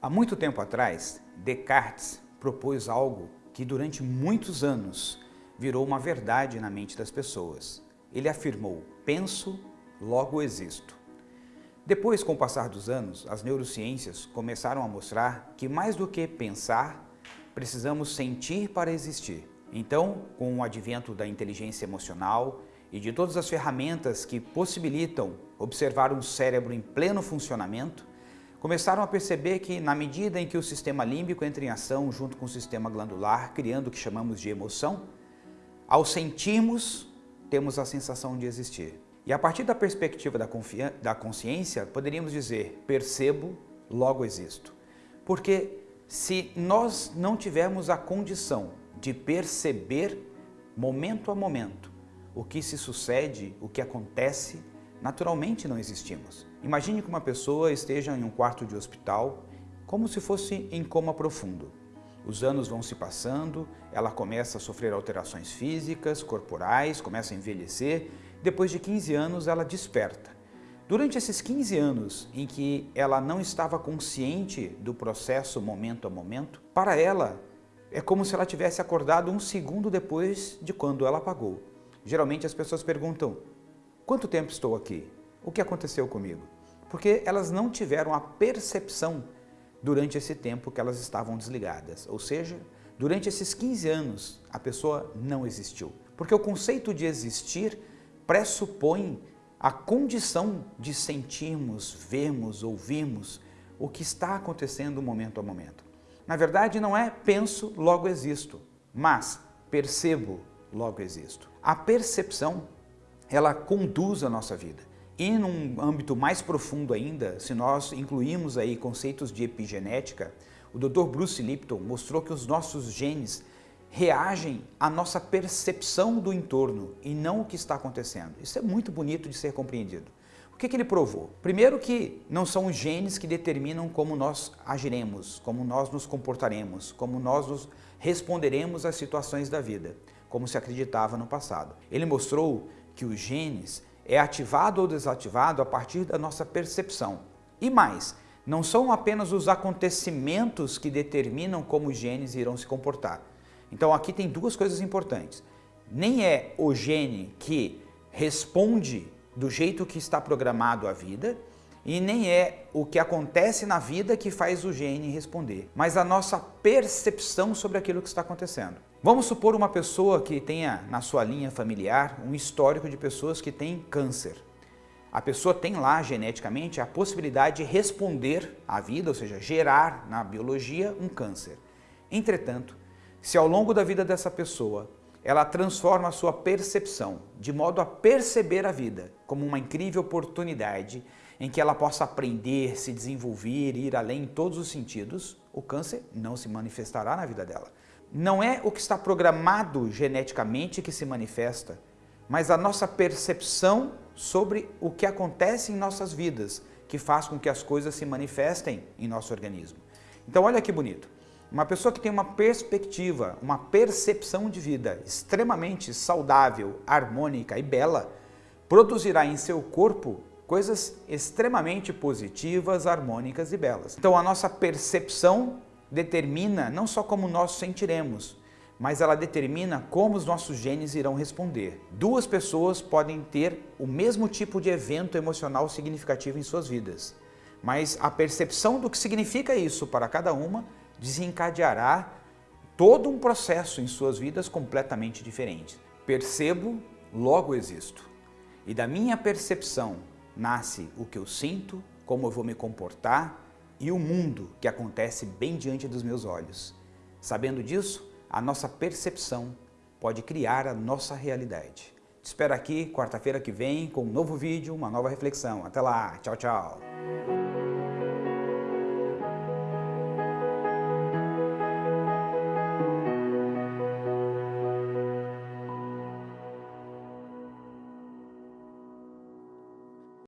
Há muito tempo atrás, Descartes propôs algo que durante muitos anos virou uma verdade na mente das pessoas. Ele afirmou, penso, logo existo. Depois, com o passar dos anos, as neurociências começaram a mostrar que mais do que pensar, precisamos sentir para existir. Então, com o advento da inteligência emocional e de todas as ferramentas que possibilitam observar um cérebro em pleno funcionamento, começaram a perceber que na medida em que o sistema límbico entra em ação junto com o sistema glandular, criando o que chamamos de emoção, ao sentirmos, temos a sensação de existir. E a partir da perspectiva da, da consciência, poderíamos dizer, percebo, logo existo. Porque se nós não tivermos a condição de perceber, momento a momento, o que se sucede, o que acontece, naturalmente não existimos. Imagine que uma pessoa esteja em um quarto de hospital, como se fosse em coma profundo. Os anos vão se passando, ela começa a sofrer alterações físicas, corporais, começa a envelhecer. Depois de 15 anos, ela desperta. Durante esses 15 anos em que ela não estava consciente do processo momento a momento, para ela é como se ela tivesse acordado um segundo depois de quando ela apagou. Geralmente as pessoas perguntam, quanto tempo estou aqui? o que aconteceu comigo? Porque elas não tiveram a percepção durante esse tempo que elas estavam desligadas. Ou seja, durante esses 15 anos, a pessoa não existiu. Porque o conceito de existir pressupõe a condição de sentirmos, vermos, ouvirmos o que está acontecendo momento a momento. Na verdade, não é penso, logo existo, mas percebo, logo existo. A percepção, ela conduz a nossa vida. E num âmbito mais profundo ainda, se nós incluímos aí conceitos de epigenética, o Dr. Bruce Lipton mostrou que os nossos genes reagem à nossa percepção do entorno e não o que está acontecendo. Isso é muito bonito de ser compreendido. O que, que ele provou? Primeiro que não são os genes que determinam como nós agiremos, como nós nos comportaremos, como nós nos responderemos às situações da vida, como se acreditava no passado. Ele mostrou que os genes é ativado ou desativado a partir da nossa percepção. E mais, não são apenas os acontecimentos que determinam como os genes irão se comportar. Então aqui tem duas coisas importantes. Nem é o gene que responde do jeito que está programado a vida, e nem é o que acontece na vida que faz o gene responder, mas a nossa percepção sobre aquilo que está acontecendo. Vamos supor uma pessoa que tenha na sua linha familiar um histórico de pessoas que têm câncer. A pessoa tem lá geneticamente a possibilidade de responder à vida, ou seja, gerar na biologia um câncer. Entretanto, se ao longo da vida dessa pessoa ela transforma a sua percepção de modo a perceber a vida como uma incrível oportunidade em que ela possa aprender, se desenvolver, ir além em todos os sentidos, o câncer não se manifestará na vida dela. Não é o que está programado geneticamente que se manifesta, mas a nossa percepção sobre o que acontece em nossas vidas, que faz com que as coisas se manifestem em nosso organismo. Então olha que bonito. Uma pessoa que tem uma perspectiva, uma percepção de vida extremamente saudável, harmônica e bela, produzirá em seu corpo coisas extremamente positivas, harmônicas e belas. Então a nossa percepção determina não só como nós sentiremos, mas ela determina como os nossos genes irão responder. Duas pessoas podem ter o mesmo tipo de evento emocional significativo em suas vidas, mas a percepção do que significa isso para cada uma desencadeará todo um processo em suas vidas completamente diferente. Percebo, logo existo. E da minha percepção nasce o que eu sinto, como eu vou me comportar e o mundo que acontece bem diante dos meus olhos. Sabendo disso, a nossa percepção pode criar a nossa realidade. Te espero aqui quarta-feira que vem com um novo vídeo, uma nova reflexão. Até lá, tchau, tchau!